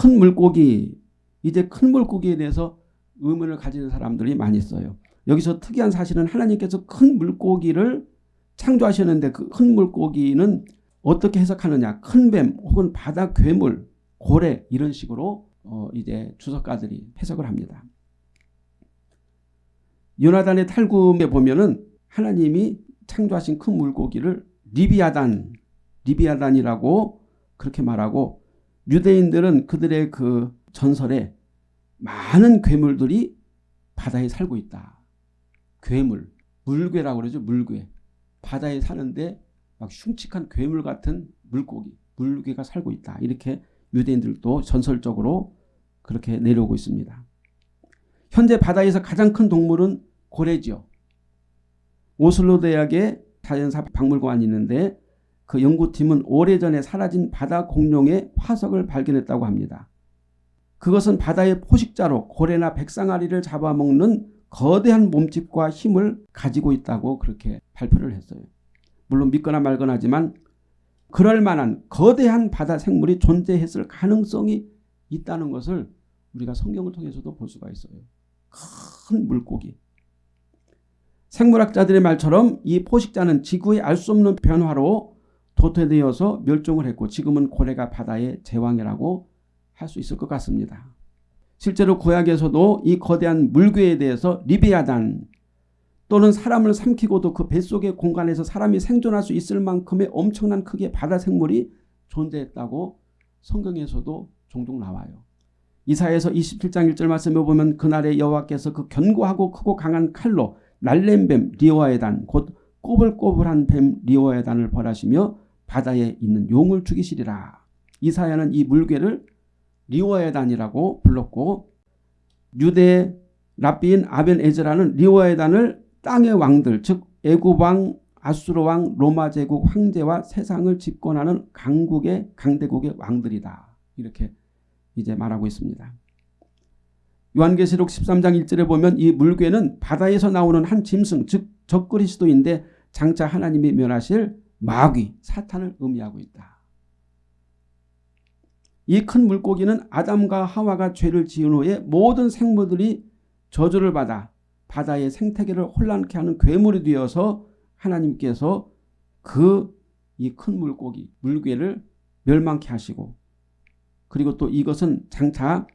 큰 물고기 이제 큰 물고기에 대해서 의문을 가지는 사람들이 많이 있어요. 여기서 특이한 사실은 하나님께서 큰 물고기를 창조하셨는데 그 큰 물고기는 어떻게 해석하느냐 큰 뱀 혹은 바다 괴물 고래 이런 식으로 어 이제 주석가들이 해석을 합니다. 요나단의 탈구에 보면은 하나님이 창조하신 큰 물고기를 리비아단 리비아단이라고 그렇게 말하고 유대인들은 그들의 그 전설에 많은 괴물들이 바다에 살고 있다. 괴물, 물괴라고 그러죠. 물괴. 바다에 사는데 막 흉측한 괴물 같은 물고기, 물괴가 살고 있다. 이렇게 유대인들도 전설적으로 그렇게 내려오고 있습니다. 현재 바다에서 가장 큰 동물은 고래죠. 오슬로 대학의 자연사 박물관이 있는데 그 연구팀은 오래전에 사라진 바다 공룡의 화석을 발견했다고 합니다. 그것은 바다의 포식자로 고래나 백상아리를 잡아먹는 거대한 몸집과 힘을 가지고 있다고 그렇게 발표를 했어요. 물론 믿거나 말거나 하지만 그럴 만한 거대한 바다 생물이 존재했을 가능성이 있다는 것을 우리가 성경을 통해서도 볼 수가 있어요. 큰 물고기. 생물학자들의 말처럼 이 포식자는 지구의 알 수 없는 변화로 도태되어서 멸종을 했고 지금은 고래가 바다의 제왕이라고 할 수 있을 것 같습니다. 실제로 구약에서도 이 거대한 물괴에 대해서 리비아단 또는 사람을 삼키고도 그 뱃속의 공간에서 사람이 생존할 수 있을 만큼의 엄청난 크기의 바다 생물이 존재했다고 성경에서도 종종 나와요. 이사야서 27장 1절 말씀에 보면 그날에 여호와께서 그 견고하고 크고 강한 칼로 날랜 뱀 리워야단 곧 꼬불꼬불한 뱀 리워야단을 벌하시며 바다에 있는 용을 죽이시리라. 이사야는 이 물괴를 리워야단이라고 불렀고 유대 랍비인 아벤 에즈라는 리워야단을 땅의 왕들 즉 애굽왕 아수르 왕 로마 제국 황제와 세상을 집권하는 강국의 강대국의 왕들이다. 이렇게 이제 말하고 있습니다. 요한계시록 13장 1절에 보면 이 물괴는 바다에서 나오는 한 짐승 즉 적그리스도인데 장차 하나님이 멸하실 마귀 사탄을 의미하고 있다. 이 큰 물고기는 아담과 하와가 죄를 지은 후에 모든 생물들이 저주를 받아 바다의 생태계를 혼란케 하는 괴물이 되어서 하나님께서 그 이 큰 물고기 물괴를 멸망케 하시고 그리고 또 이것은 장차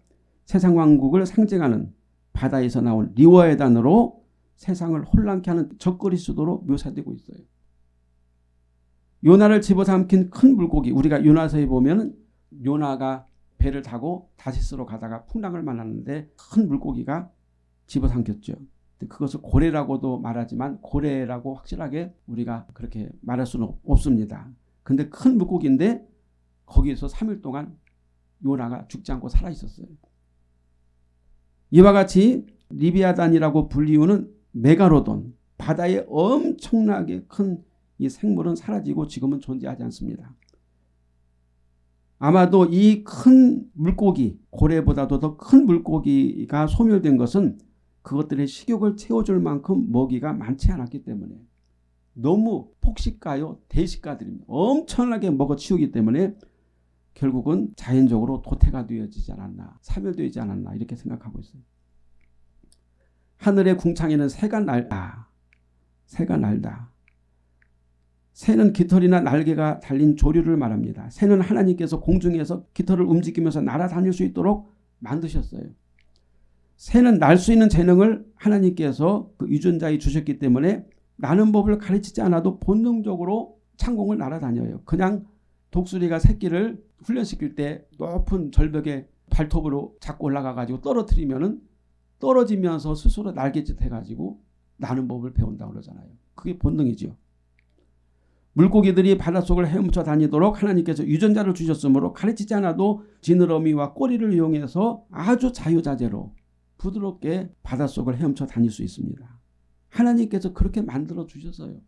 세상 왕국을 상징하는 바다에서 나온 리워의 단어로 세상을 혼란케 하는 적그리스도로 묘사되고 있어요. 요나를 집어삼킨 큰 물고기 우리가 요나서에 보면 요나가 배를 타고 다시스로 가다가 풍랑을 만났는데 큰 물고기가 집어삼켰죠. 그것을 고래라고도 말하지만 고래라고 확실하게 우리가 그렇게 말할 수는 없습니다. 근데 큰 물고기인데 거기에서 3일 동안 요나가 죽지 않고 살아 있었어요. 이와 같이 리비아단이라고 불리우는 메가로돈 바다에 엄청나게 큰 이 생물은 사라지고 지금은 존재하지 않습니다. 아마도 이 큰 물고기 고래보다도 더 큰 물고기가 소멸된 것은 그것들의 식욕을 채워줄 만큼 먹이가 많지 않았기 때문에 너무 폭식가요 대식가들입니다. 엄청나게 먹어치우기 때문에 결국은 자연적으로 도태가 되어지지 않았나 사멸되지 않았나 이렇게 생각하고 있어요. 하늘의 궁창에는 새가 날다. 새가 날다. 새는 깃털이나 날개가 달린 조류를 말합니다. 새는 하나님께서 공중에서 깃털을 움직이면서 날아다닐 수 있도록 만드셨어요. 새는 날 수 있는 재능을 하나님께서 그 유전자에 주셨기 때문에 나는 법을 가르치지 않아도 본능적으로 창공을 날아다녀요. 그냥 독수리가 새끼를 훈련시킬 때 높은 절벽에 발톱으로 잡고 올라가 가지고 떨어뜨리면은 떨어지면서 스스로 날개짓 해가지고 나는 법을 배운다고 그러잖아요. 그게 본능이죠. 물고기들이 바닷속을 헤엄쳐 다니도록 하나님께서 유전자를 주셨으므로 가르치지 않아도 지느러미와 꼬리를 이용해서 아주 자유자재로 부드럽게 바닷속을 헤엄쳐 다닐 수 있습니다. 하나님께서 그렇게 만들어 주셨어요.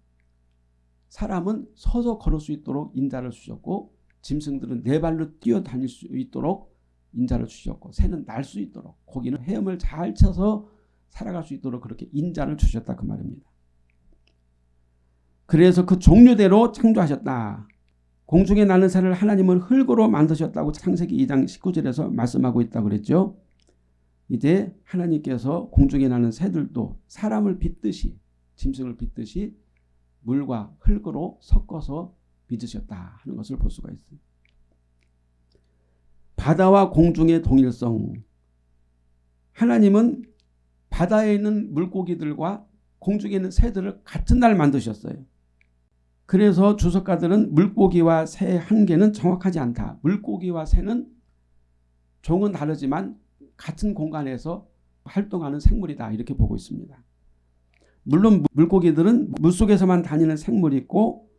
사람은 서서 걸을 수 있도록 인자를 주셨고 짐승들은 네 발로 뛰어다닐 수 있도록 인자를 주셨고 새는 날 수 있도록 고기는 헤엄을 잘 쳐서 살아갈 수 있도록 그렇게 인자를 주셨다 그 말입니다. 그래서 그 종류대로 창조하셨다. 공중에 나는 새를 하나님은 흙으로 만드셨다고 창세기 2장 19절에서 말씀하고 있다고 그랬죠. 이제 하나님께서 공중에 나는 새들도 사람을 빚듯이 짐승을 빚듯이 물과 흙으로 섞어서 빚으셨다 하는 것을 볼 수가 있습니다. 바다와 공중의 동일성 하나님은 바다에 있는 물고기들과 공중에 있는 새들을 같은 날 만드셨어요. 그래서 주석가들은 물고기와 새 한계는 정확하지 않다. 물고기와 새는 종은 다르지만 같은 공간에서 활동하는 생물이다 이렇게 보고 있습니다. 물론 물고기들은 물속에서만 다니는 생물이 있고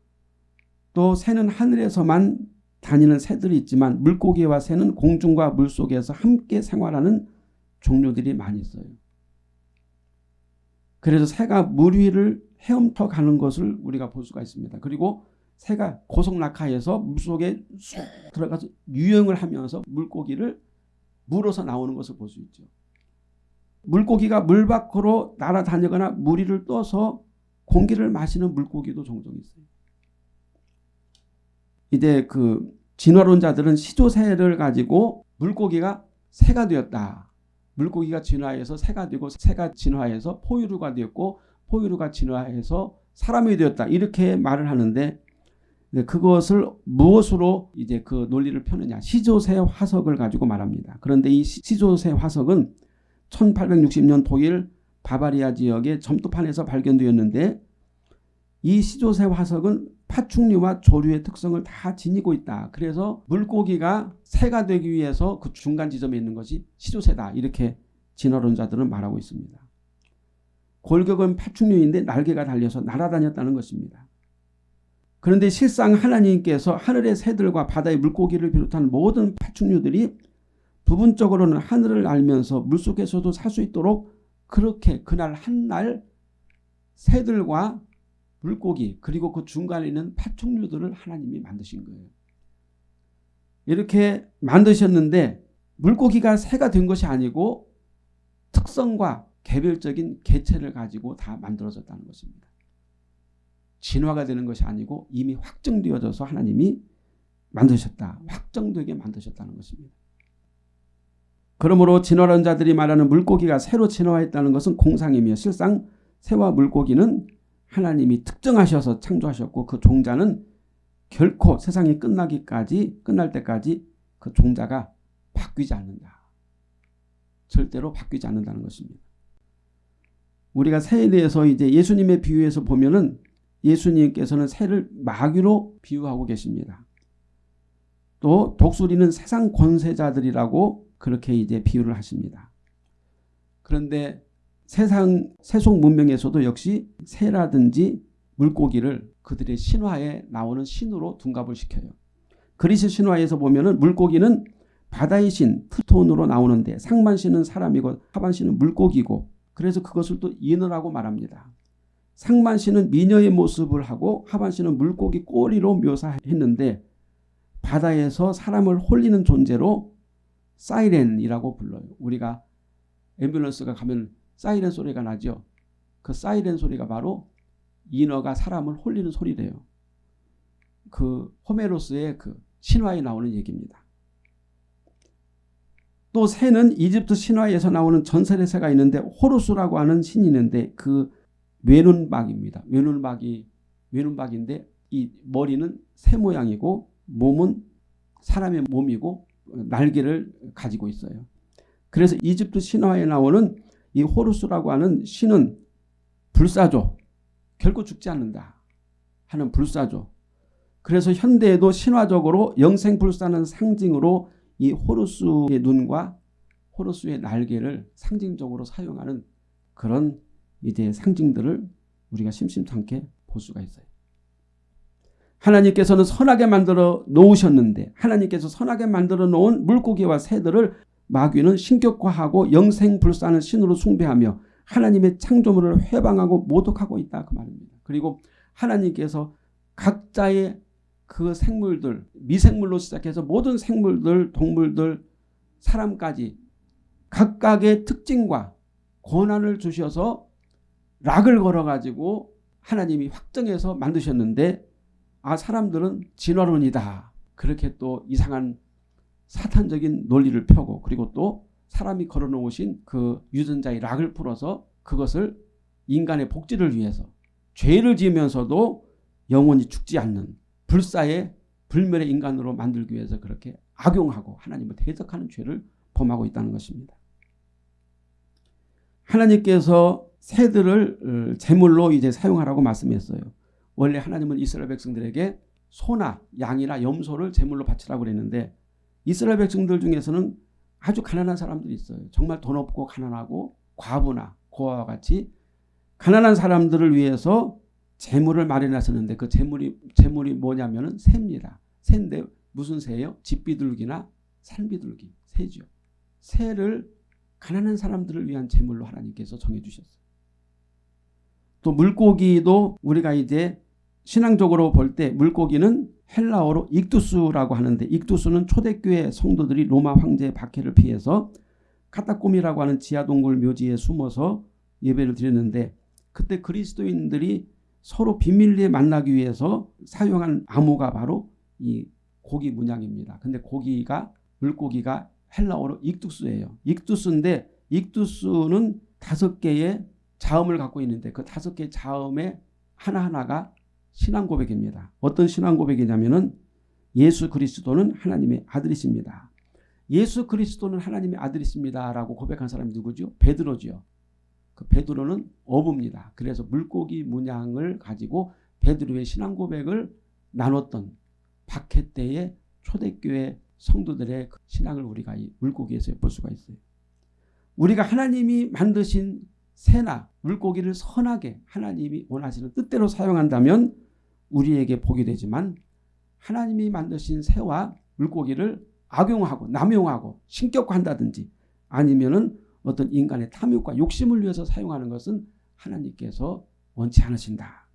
또 새는 하늘에서만 다니는 새들이 있지만 물고기와 새는 공중과 물속에서 함께 생활하는 종류들이 많이 있어요. 그래서 새가 물 위를 헤엄쳐 가는 것을 우리가 볼 수가 있습니다. 그리고 새가 고속낙하에서 물속에 쑥 들어가서 유영을 하면서 물고기를 물어서 나오는 것을 볼 수 있죠. 물고기가 물 밖으로 날아다니거나 물 위를 떠서 공기를 마시는 물고기도 종종 있어요. 이제 그 진화론자들은 시조새를 가지고 물고기가 새가 되었다. 물고기가 진화해서 새가 되고 새가 진화해서 포유류가 되었고 포유류가 진화해서 사람이 되었다. 이렇게 말을 하는데 그것을 무엇으로 이제 그 논리를 펴느냐. 시조새 화석을 가지고 말합니다. 그런데 이 시조새 화석은 1860년 독일 바바리아 지역의 점토판에서 발견되었는데 이 시조새 화석은 파충류와 조류의 특성을 다 지니고 있다. 그래서 물고기가 새가 되기 위해서 그 중간 지점에 있는 것이 시조새다. 이렇게 진화론자들은 말하고 있습니다. 골격은 파충류인데 날개가 달려서 날아다녔다는 것입니다. 그런데 실상 하나님께서 하늘의 새들과 바다의 물고기를 비롯한 모든 파충류들이 부분적으로는 하늘을 알면서 물속에서도 살 수 있도록 그렇게 그날 한날 새들과 물고기 그리고 그 중간에 있는 파충류들을 하나님이 만드신 거예요. 이렇게 만드셨는데 물고기가 새가 된 것이 아니고 특성과 개별적인 개체를 가지고 다 만들어졌다는 것입니다. 진화가 되는 것이 아니고 이미 확정되어져서 하나님이 만드셨다. 확정되게 만드셨다는 것입니다. 그러므로 진화론자들이 말하는 물고기가 새로 진화했다는 것은 공상이며 실상 새와 물고기는 하나님이 특정하셔서 창조하셨고 그 종자는 결코 세상이 끝나기까지 끝날 때까지 그 종자가 바뀌지 않는다. 절대로 바뀌지 않는다는 것입니다. 우리가 새에 대해서 이제 예수님의 비유에서 보면은 예수님께서는 새를 마귀로 비유하고 계십니다. 또 독수리는 세상 권세자들이라고 그렇게 이제 비유를 하십니다. 그런데 세상 세속 문명에서도 역시 새라든지 물고기를 그들의 신화에 나오는 신으로 둔갑을 시켜요. 그리스 신화에서 보면은 물고기는 바다의 신 트톤으로 나오는데 상반신은 사람이고 하반신은 물고기고 그래서 그것을 또 인어라고 말합니다. 상반신은 미녀의 모습을 하고 하반신은 물고기 꼬리로 묘사했는데 바다에서 사람을 홀리는 존재로 사이렌이라고 불러요. 우리가 앰뷸런스가 가면 사이렌 소리가 나죠. 그 사이렌 소리가 바로 인어가 사람을 홀리는 소리래요. 그 호메로스의 그 신화에 나오는 얘기입니다. 또 새는 이집트 신화에서 나오는 전설의 새가 있는데 호루스라고 하는 신이 있는데 그 외눈박입니다. 외눈박이 외눈박인데 이 머리는 새 모양이고 몸은 사람의 몸이고 날개를 가지고 있어요. 그래서 이집트 신화에 나오는 이 호루스라고 하는 신은 불사조 결코 죽지 않는다 하는 불사조 그래서 현대에도 신화적으로 영생불사는 상징으로 이 호루스의 눈과 호루스의 날개를 상징적으로 사용하는 그런 이제 상징들을 우리가 심심찮게 볼 수가 있어요. 하나님께서는 선하게 만들어 놓으셨는데 하나님께서 선하게 만들어 놓은 물고기와 새들을 마귀는 신격화하고 영생불사는 신으로 숭배하며 하나님의 창조물을 회방하고 모독하고 있다 그 말입니다. 그리고 하나님께서 각자의 그 생물들 미생물로 시작해서 모든 생물들 동물들 사람까지 각각의 특징과 권한을 주셔서 락을 걸어가지고 하나님이 확정해서 만드셨는데 아 사람들은 진화론이다. 그렇게 또 이상한 사탄적인 논리를 펴고 그리고 또 사람이 걸어놓으신 그 유전자의 락을 풀어서 그것을 인간의 복지를 위해서 죄를 지으면서도 영원히 죽지 않는 불사의 불멸의 인간으로 만들기 위해서 그렇게 악용하고 하나님을 대적하는 죄를 범하고 있다는 것입니다. 하나님께서 새들을 어, 제물로 이제 사용하라고 말씀했어요. 원래 하나님은 이스라엘 백성들에게 소나 양이나 염소를 제물로 바치라고 그랬는데 이스라엘 백성들 중에서는 아주 가난한 사람들이 있어요. 정말 돈 없고 가난하고 과부나 고아와 같이 가난한 사람들을 위해서 재물을 마련하셨는데 그 재물이 재물이 뭐냐면은 새입니다. 새인데 무슨 새예요? 집비둘기나 산비둘기 새죠. 새를 가난한 사람들을 위한 재물로 하나님께서 정해 주셨어요. 또 물고기도 우리가 이제 신앙적으로 볼 때 물고기는 헬라어로 익두스라고 하는데 익두스는 초대교회 성도들이 로마 황제의 박해를 피해서 카타콤이라고 하는 지하동굴 묘지에 숨어서 예배를 드렸는데 그때 그리스도인들이 서로 비밀리에 만나기 위해서 사용한 암호가 바로 이 고기 문양입니다. 근데 고기가 물고기가 헬라어로 익두스예요. 익두스인데 익두스는 다섯 개의 자음을 갖고 있는데 그 다섯 개의 자음의 하나하나가 신앙 고백입니다. 어떤 신앙 고백이냐면은 예수 그리스도는 하나님의 아들이십니다. 예수 그리스도는 하나님의 아들이십니다라고 고백한 사람이 누구죠? 베드로죠. 그 베드로는 어부입니다. 그래서 물고기 문양을 가지고 베드로의 신앙 고백을 나눴던 박해 때의 초대교회 성도들의 그 신앙을 우리가 이 물고기에서 볼 수가 있어요. 우리가 하나님이 만드신 새나 물고기를 선하게 하나님이 원하시는 뜻대로 사용한다면 우리에게 복이 되지만 하나님이 만드신 새와 물고기를 악용하고 남용하고 신격화한다든지 아니면은 어떤 인간의 탐욕과 욕심을 위해서 사용하는 것은 하나님께서 원치 않으신다.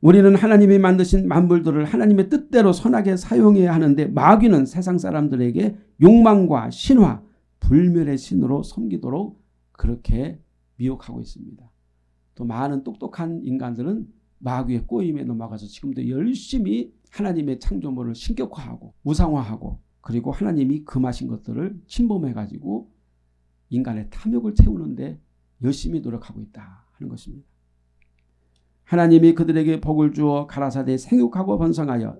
우리는 하나님이 만드신 만물들을 하나님의 뜻대로 선하게 사용해야 하는데 마귀는 세상 사람들에게 욕망과 신화, 불멸의 신으로 섬기도록 그렇게 미혹하고 있습니다. 또 많은 똑똑한 인간들은 마귀의 꼬임에 넘어가서 지금도 열심히 하나님의 창조물을 신격화하고 우상화하고 그리고 하나님이 금하신 것들을 침범해가지고 인간의 탐욕을 채우는데 열심히 노력하고 있다 하는 것입니다. 하나님이 그들에게 복을 주어 가라사대 생육하고 번성하여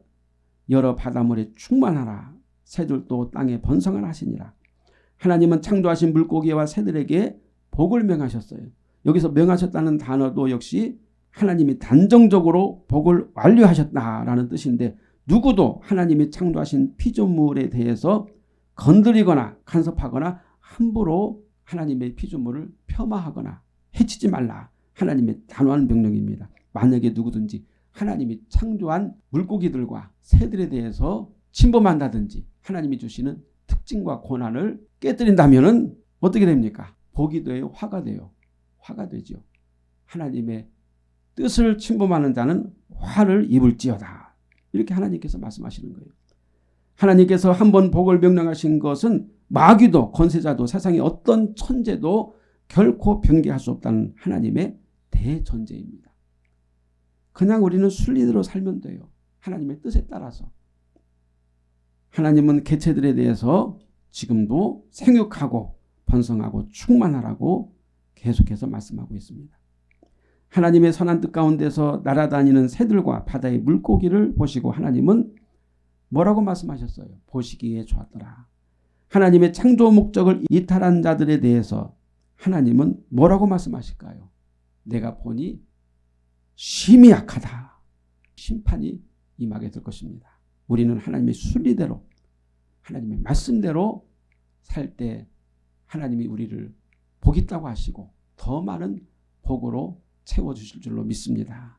여러 바닷물에 충만하라 새들도 땅에 번성을 하시니라. 하나님은 창조하신 물고기와 새들에게 복을 명하셨어요. 여기서 명하셨다는 단어도 역시 하나님이 단정적으로 복을 완료하셨다라는 뜻인데 누구도 하나님이 창조하신 피조물에 대해서 건드리거나 간섭하거나 함부로 하나님의 피조물을 폄하하거나 해치지 말라. 하나님의 단호한 명령입니다. 만약에 누구든지 하나님이 창조한 물고기들과 새들에 대해서 침범한다든지 하나님이 주시는 특징과 권한을 깨뜨린다면 어떻게 됩니까? 복이 돼요? 화가 돼요? 화가 되죠. 하나님의 뜻을 침범하는 자는 화를 입을지어다. 이렇게 하나님께서 말씀하시는 거예요. 하나님께서 한 번 복을 명령하신 것은 마귀도 권세자도 세상의 어떤 천재도 결코 변개할 수 없다는 하나님의 대전제입니다. 그냥 우리는 순리대로 살면 돼요. 하나님의 뜻에 따라서. 하나님은 개체들에 대해서 지금도 생육하고 번성하고 충만하라고 계속해서 말씀하고 있습니다. 하나님의 선한 뜻 가운데서 날아다니는 새들과 바다의 물고기를 보시고 하나님은 뭐라고 말씀하셨어요? 보시기에 좋았더라. 하나님의 창조 목적을 이탈한 자들에 대해서 하나님은 뭐라고 말씀하실까요? 내가 보니 심히 약하다. 심판이 임하게 될 것입니다. 우리는 하나님의 순리대로 하나님의 말씀대로 살 때 하나님이 우리를 복 있다고 하시고 더 많은 복으로 채워주실 줄로 믿습니다.